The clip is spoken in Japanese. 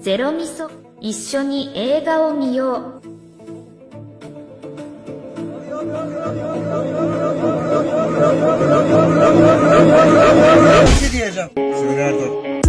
ゼロミソ一緒に映画を見よう yeah.